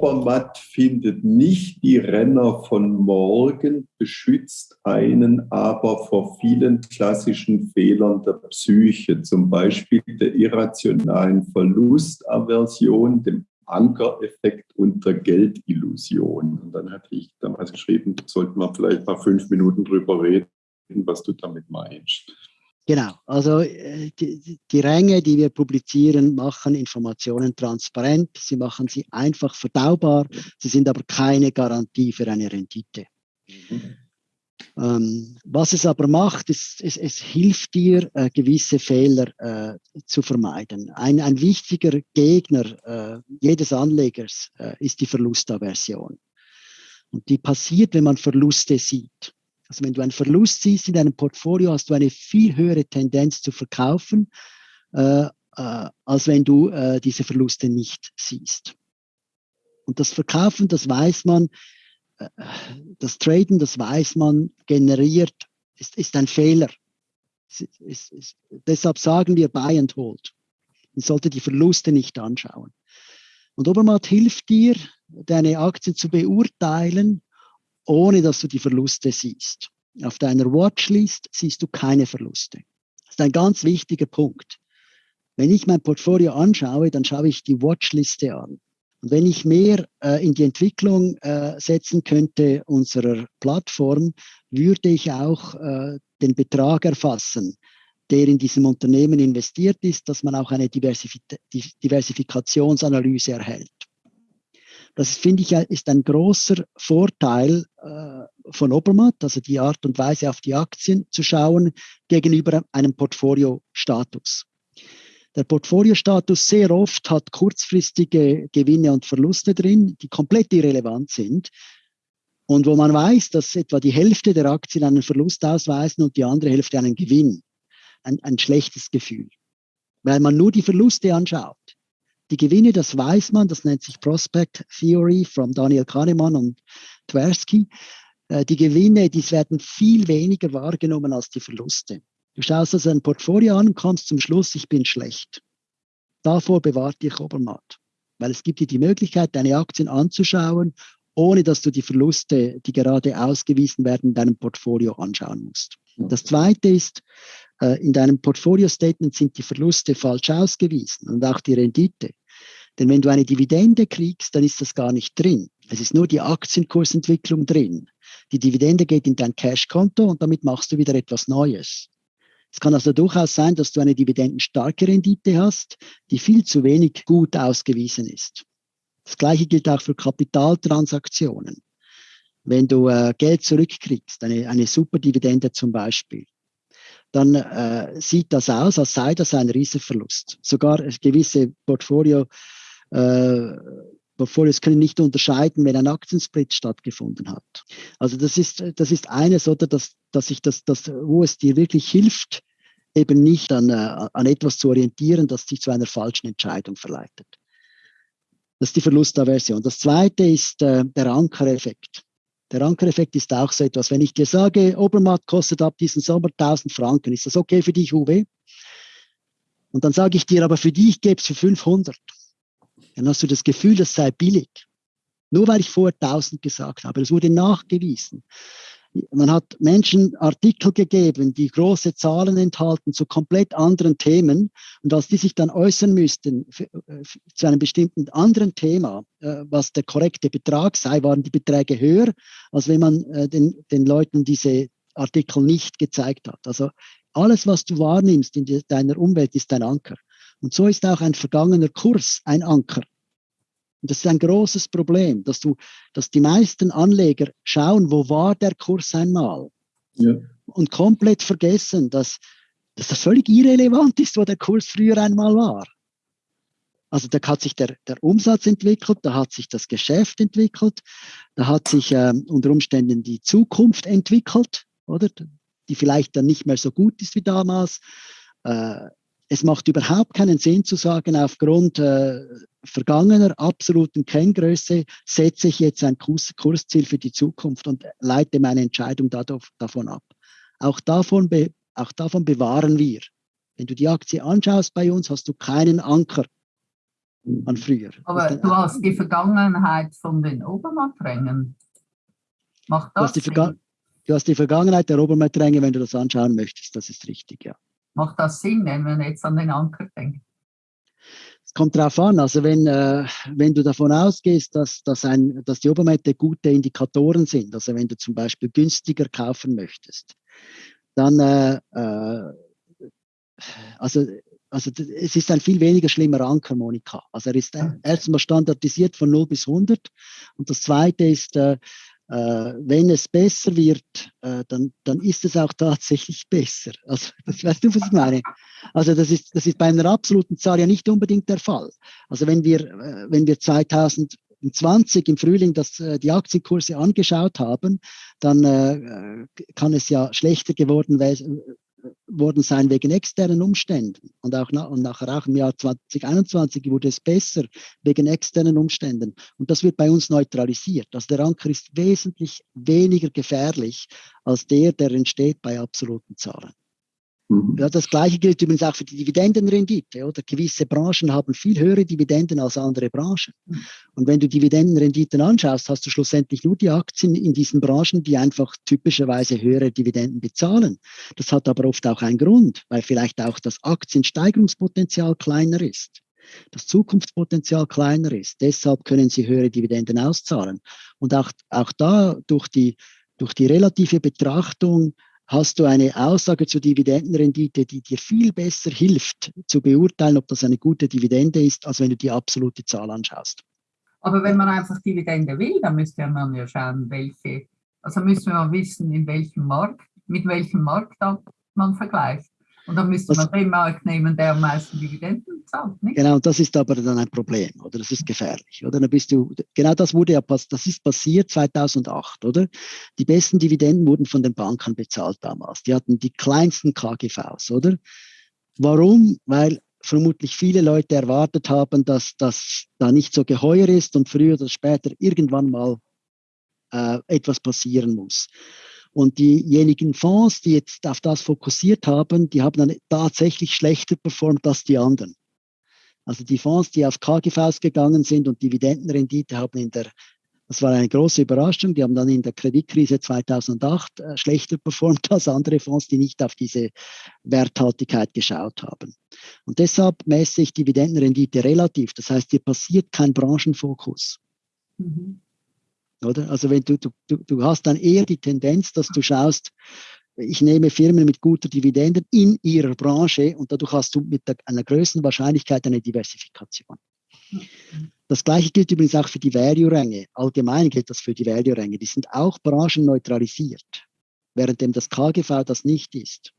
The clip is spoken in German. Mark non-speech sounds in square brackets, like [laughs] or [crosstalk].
Obermatt findet nicht die Renner von morgen, beschützt einen aber vor vielen klassischen Fehlern der Psyche, zum Beispiel der irrationalen Verlustaversion, dem Ankereffekt und der Geldillusion. Und dann hatte ich damals geschrieben, sollten wir vielleicht mal fünf Minuten drüber reden, was du damit meinst. Genau, also äh, die, die, Ränge, die wir publizieren, machen Informationen transparent, sie machen sie einfach verdaubar, sie sind aber keine Garantie für eine Rendite. Mhm. Ähm, was es aber macht, ist, es, es hilft dir, äh, gewisse Fehler äh, zu vermeiden. Ein, ein wichtiger Gegner äh, jedes Anlegers äh, ist die Verlustaversion. Und die passiert, wenn man Verluste sieht. Also wenn du einen Verlust siehst in deinem Portfolio, hast du eine viel höhere Tendenz zu verkaufen, äh, äh, als wenn du äh, diese Verluste nicht siehst. Und das Verkaufen, das weiß man, äh, das Traden, das weiß man, generiert, ist, ist ein Fehler. Ist, ist, ist, deshalb sagen wir Buy and Hold. Man sollte die Verluste nicht anschauen. Und Obermatt hilft dir, deine Aktien zu beurteilen ohne dass du die Verluste siehst. Auf deiner Watchlist siehst du keine Verluste. Das ist ein ganz wichtiger Punkt. Wenn ich mein Portfolio anschaue, dann schaue ich die Watchliste an. Und wenn ich mehr äh, in die Entwicklung äh, setzen könnte unserer Plattform, würde ich auch äh, den Betrag erfassen, der in diesem Unternehmen investiert ist, dass man auch eine Diversif Diversifikationsanalyse erhält. Das finde ich ist ein großer Vorteil äh, von Obermatt, also die Art und Weise auf die Aktien zu schauen gegenüber einem Portfoliostatus. Der Portfoliostatus sehr oft hat kurzfristige Gewinne und Verluste drin, die komplett irrelevant sind. Und wo man weiß, dass etwa die Hälfte der Aktien einen Verlust ausweisen und die andere Hälfte einen Gewinn. Ein, ein schlechtes Gefühl. Weil man nur die Verluste anschaut. Die Gewinne, das weiß man, das nennt sich Prospect Theory von Daniel Kahnemann und Tversky. Äh, die Gewinne, die werden viel weniger wahrgenommen als die Verluste. Du schaust also ein Portfolio an und kommst zum Schluss, ich bin schlecht. Davor bewahrt dich Obermatt. Weil es gibt dir die Möglichkeit, deine Aktien anzuschauen, ohne dass du die Verluste, die gerade ausgewiesen werden, in deinem Portfolio anschauen musst. Das zweite ist, äh, in deinem Portfolio-Statement sind die Verluste falsch ausgewiesen und auch die Rendite. Denn wenn du eine Dividende kriegst, dann ist das gar nicht drin. Es ist nur die Aktienkursentwicklung drin. Die Dividende geht in dein Cash-Konto und damit machst du wieder etwas Neues. Es kann also durchaus sein, dass du eine dividendenstarke Rendite hast, die viel zu wenig gut ausgewiesen ist. Das gleiche gilt auch für Kapitaltransaktionen. Wenn du äh, Geld zurückkriegst, eine, eine Superdividende zum Beispiel, dann äh, sieht das aus, als sei das ein Riesenverlust. Sogar gewisse Portfolio äh, Portfolios können nicht unterscheiden, wenn ein Aktiensplit stattgefunden hat. Also das ist, das ist eines, oder dass, dass ich das, das, wo es dir wirklich hilft, eben nicht an, äh, an etwas zu orientieren, das dich zu einer falschen Entscheidung verleitet. Das ist die Verlustaversion. Das zweite ist äh, der Ankereffekt. Der Ankereffekt ist auch so etwas. Wenn ich dir sage, Obermatt kostet ab diesem Sommer 1000 Franken, ist das okay für dich, Uwe? Und dann sage ich dir, aber für dich gäbe es für 500 dann hast du das Gefühl, das sei billig. Nur weil ich vorher 1000 gesagt habe. Das wurde nachgewiesen. Man hat Menschen Artikel gegeben, die große Zahlen enthalten zu komplett anderen Themen. Und als die sich dann äußern müssten für, äh, zu einem bestimmten anderen Thema, äh, was der korrekte Betrag sei, waren die Beträge höher, als wenn man äh, den, den Leuten diese Artikel nicht gezeigt hat. Also alles, was du wahrnimmst in deiner Umwelt, ist ein Anker. Und so ist auch ein vergangener Kurs ein Anker. Und das ist ein großes Problem, dass du, dass die meisten Anleger schauen, wo war der Kurs einmal? Ja. Und komplett vergessen, dass, dass das völlig irrelevant ist, wo der Kurs früher einmal war. Also da hat sich der, der Umsatz entwickelt, da hat sich das Geschäft entwickelt, da hat sich ähm, unter Umständen die Zukunft entwickelt, oder? Die vielleicht dann nicht mehr so gut ist wie damals. Äh, es macht überhaupt keinen Sinn zu sagen, aufgrund äh, vergangener absoluten Kenngröße setze ich jetzt ein Kurs, Kursziel für die Zukunft und leite meine Entscheidung dadurch, davon ab. Auch davon, auch davon bewahren wir. Wenn du die Aktie anschaust bei uns, hast du keinen Anker. an früher. Aber du hast die Vergangenheit von den Obermatträngen. Macht das du hast, du hast die Vergangenheit der Obermattränge, wenn du das anschauen möchtest, das ist richtig, ja. Macht das Sinn, wenn man jetzt an den Anker denkt? Es kommt darauf an, also wenn, äh, wenn du davon ausgehst, dass, dass, ein, dass die Obermette gute Indikatoren sind, also wenn du zum Beispiel günstiger kaufen möchtest, dann, äh, äh, also, also es ist ein viel weniger schlimmer Anker, Monika. Also er ist erstmal standardisiert von 0 bis 100 und das zweite ist, äh, wenn es besser wird, äh, dann, dann ist es auch tatsächlich besser. Also, [laughs] das, weißt du, was ich meine? Also, das ist, das ist bei einer absoluten Zahl ja nicht unbedingt der Fall. Also, wenn wir, äh, wenn wir 2020 im Frühling das, äh, die Aktienkurse angeschaut haben, dann äh, kann es ja schlechter geworden worden sein wegen externen Umständen. Und auch na, und nachher auch im Jahr 2021 wurde es besser wegen externen Umständen. Und das wird bei uns neutralisiert. Also der Anker ist wesentlich weniger gefährlich als der, der entsteht bei absoluten Zahlen. Mhm. Ja, das Gleiche gilt übrigens auch für die Dividendenrendite. Oder? Gewisse Branchen haben viel höhere Dividenden als andere Branchen. Mhm. Und wenn du Dividendenrenditen anschaust, hast du schlussendlich nur die Aktien in diesen Branchen, die einfach typischerweise höhere Dividenden bezahlen. Das hat aber oft auch einen Grund, weil vielleicht auch das Aktiensteigerungspotenzial kleiner ist das Zukunftspotenzial kleiner ist. Deshalb können sie höhere Dividenden auszahlen. Und auch, auch da durch die, durch die relative Betrachtung hast du eine Aussage zur Dividendenrendite, die dir viel besser hilft, zu beurteilen, ob das eine gute Dividende ist, als wenn du die absolute Zahl anschaust. Aber wenn man einfach Dividende will, dann müsste man ja schauen, welche, also müssen wir wissen, in welchem Markt, mit welchem Markt man vergleicht. Und dann müsste man den Markt nehmen, der am meisten Dividenden zahlt. Nicht? Genau, das ist aber dann ein Problem, oder? Das ist gefährlich, oder? Dann bist du, genau das wurde ja, das ist passiert 2008, oder? Die besten Dividenden wurden von den Banken bezahlt damals. Die hatten die kleinsten KGVs, oder? Warum? Weil vermutlich viele Leute erwartet haben, dass das da nicht so geheuer ist und früher oder später irgendwann mal äh, etwas passieren muss. Und diejenigen Fonds, die jetzt auf das fokussiert haben, die haben dann tatsächlich schlechter performt als die anderen. Also die Fonds, die auf KGVs gegangen sind und Dividendenrendite haben in der, das war eine große Überraschung, die haben dann in der Kreditkrise 2008 äh, schlechter performt als andere Fonds, die nicht auf diese Werthaltigkeit geschaut haben. Und deshalb messe ich Dividendenrendite relativ. Das heißt, hier passiert kein Branchenfokus. Mhm. Oder? Also wenn du, du, du hast dann eher die Tendenz, dass du schaust, ich nehme Firmen mit guter Dividende in ihrer Branche und dadurch hast du mit einer größeren Wahrscheinlichkeit eine Diversifikation. Das gleiche gilt übrigens auch für die Value-Ränge. Allgemein gilt das für die Value-Ränge. Die sind auch branchenneutralisiert, währenddem das KGV das nicht ist.